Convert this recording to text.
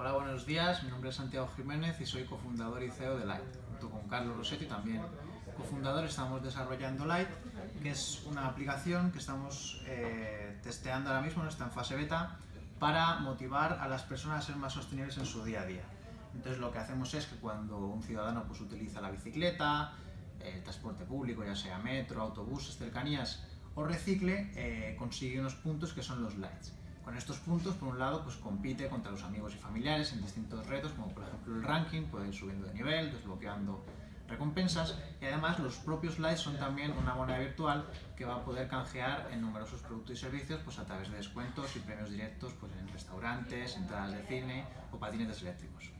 Hola, buenos días. Mi nombre es Santiago Jiménez y soy cofundador y CEO de Light. Junto con Carlos Rossetti también cofundador estamos desarrollando Light, que es una aplicación que estamos eh, testeando ahora mismo, está en fase beta, para motivar a las personas a ser más sostenibles en su día a día. Entonces lo que hacemos es que cuando un ciudadano pues, utiliza la bicicleta, el transporte público, ya sea metro, autobuses, cercanías o recicle, eh, consigue unos puntos que son los lights. Con estos puntos, por un lado, pues compite contra los amigos y familiares en distintos retos, como por ejemplo el ranking, puede ir subiendo de nivel, desbloqueando recompensas y además los propios likes son también una moneda virtual que va a poder canjear en numerosos productos y servicios pues a través de descuentos y premios directos pues en restaurantes, entradas de cine o patinetes eléctricos.